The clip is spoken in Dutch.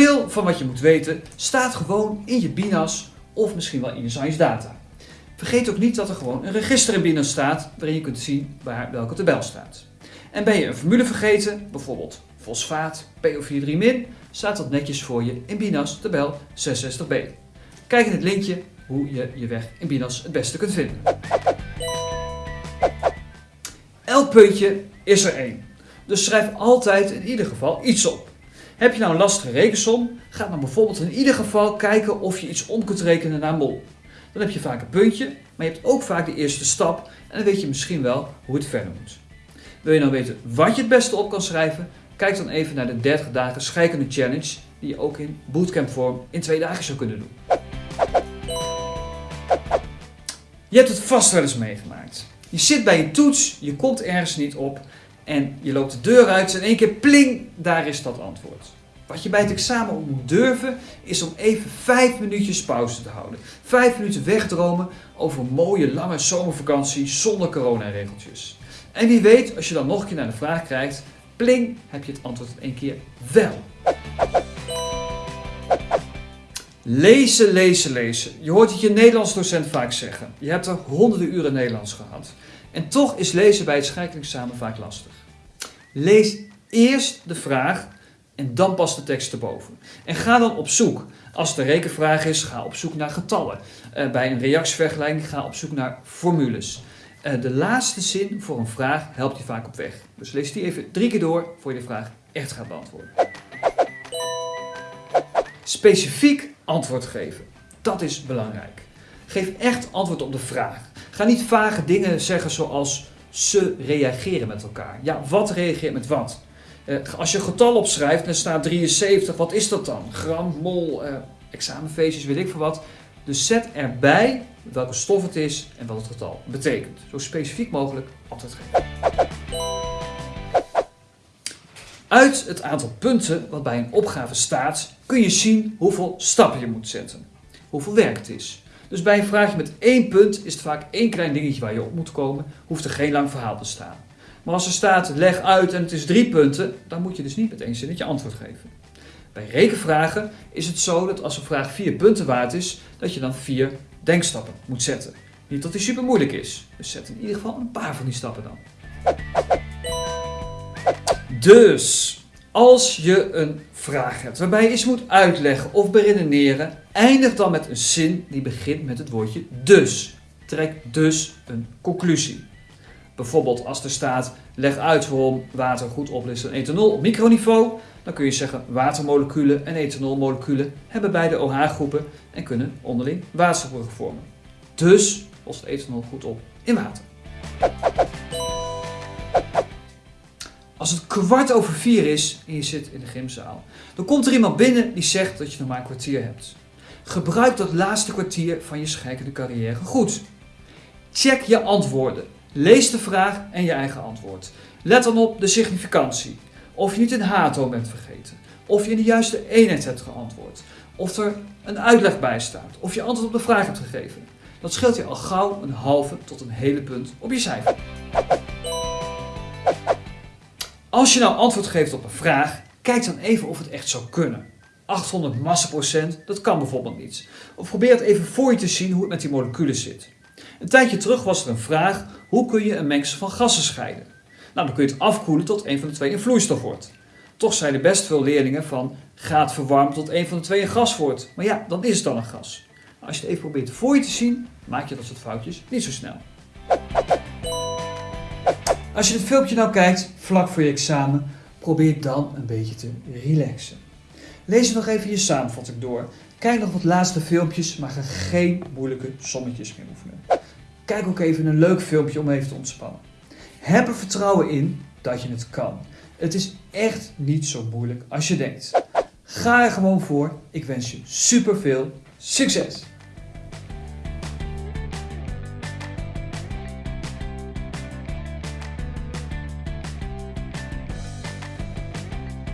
Veel van wat je moet weten staat gewoon in je BINAS of misschien wel in je Science Data. Vergeet ook niet dat er gewoon een register in BINAS staat waarin je kunt zien waar welke tabel staat. En ben je een formule vergeten, bijvoorbeeld fosfaat PO43-, staat dat netjes voor je in BINAS tabel 66b. Kijk in het linkje hoe je je weg in BINAS het beste kunt vinden. Elk puntje is er één. Dus schrijf altijd in ieder geval iets op. Heb je nou een lastige rekensom, ga dan bijvoorbeeld in ieder geval kijken of je iets om kunt rekenen naar mol. Dan heb je vaak een puntje, maar je hebt ook vaak de eerste stap en dan weet je misschien wel hoe het verder moet. Wil je nou weten wat je het beste op kan schrijven, kijk dan even naar de 30 dagen scheikunde challenge die je ook in bootcamp vorm in twee dagen zou kunnen doen. Je hebt het vast wel eens meegemaakt. Je zit bij een toets, je komt ergens niet op en je loopt de deur uit en in één keer pling, daar is dat antwoord. Wat je bij het examen ook moet durven, is om even 5 minuutjes pauze te houden. 5 minuten wegdromen over een mooie lange zomervakantie zonder coronaregeltjes. En wie weet, als je dan nog een keer naar de vraag krijgt, pling, heb je het antwoord in één keer wel. Lezen, lezen, lezen. Je hoort het je Nederlands docent vaak zeggen. Je hebt er honderden uren Nederlands gehad. En toch is lezen bij het scheikundeexamen vaak lastig. Lees eerst de vraag en dan pas de tekst erboven. En ga dan op zoek. Als het een rekenvraag is, ga op zoek naar getallen. Uh, bij een reactievergelijking ga op zoek naar formules. Uh, de laatste zin voor een vraag helpt je vaak op weg. Dus lees die even drie keer door voor je de vraag echt gaat beantwoorden. Specifiek antwoord geven. Dat is belangrijk. Geef echt antwoord op de vraag. Ga niet vage dingen zeggen zoals ze reageren met elkaar. Ja, wat reageert met wat? Uh, als je getal opschrijft en staat 73, wat is dat dan? Gram, mol, uh, examenfeestjes, weet ik veel wat. Dus zet erbij welke stof het is en wat het getal betekent. Zo specifiek mogelijk geven. Uit het aantal punten wat bij een opgave staat, kun je zien hoeveel stappen je moet zetten. Hoeveel werk het is. Dus bij een vraagje met één punt is het vaak één klein dingetje waar je op moet komen, hoeft er geen lang verhaal te staan. Maar als er staat leg uit en het is drie punten, dan moet je dus niet met één zinnetje antwoord geven. Bij rekenvragen is het zo dat als een vraag vier punten waard is, dat je dan vier denkstappen moet zetten. Niet dat die super moeilijk is, dus zet in ieder geval een paar van die stappen dan. Dus, als je een vraag hebt waarbij je iets moet uitleggen of beredeneren, eindig dan met een zin die begint met het woordje dus. Trek dus een conclusie. Bijvoorbeeld als er staat, leg uit waarom water goed oplist in ethanol op microniveau, dan kun je zeggen watermoleculen en ethanolmoleculen hebben beide OH-groepen en kunnen onderling waterstoffen vormen. Dus lost ethanol goed op in water. Als het kwart over vier is en je zit in de gymzaal, dan komt er iemand binnen die zegt dat je nog maar een kwartier hebt. Gebruik dat laatste kwartier van je scheikende carrière goed. Check je antwoorden. Lees de vraag en je eigen antwoord. Let dan op de significantie. Of je niet een hato bent vergeten. Of je in de juiste eenheid hebt geantwoord. Of er een uitleg bij staat. Of je antwoord op de vraag hebt gegeven. Dat scheelt je al gauw een halve tot een hele punt op je cijfer. Als je nou antwoord geeft op een vraag, kijk dan even of het echt zou kunnen. 800 massaprocent, dat kan bijvoorbeeld niet. Of probeer het even voor je te zien hoe het met die moleculen zit. Een tijdje terug was er een vraag, hoe kun je een mengsel van gassen scheiden? Nou, dan kun je het afkoelen tot een van de twee een vloeistof wordt. Toch zeiden best veel leerlingen van, ga verwarmen tot een van de twee een gas wordt. Maar ja, dan is het dan een gas. Als je het even probeert voor je te zien, maak je dat soort foutjes niet zo snel. Als je dit filmpje nou kijkt, vlak voor je examen, probeer dan een beetje te relaxen. Lees nog even je samenvatting door. Kijk nog wat laatste filmpjes, maar ga geen moeilijke sommetjes meer oefenen. Kijk ook even een leuk filmpje om even te ontspannen. Heb er vertrouwen in dat je het kan. Het is echt niet zo moeilijk als je denkt. Ga er gewoon voor. Ik wens je super veel succes!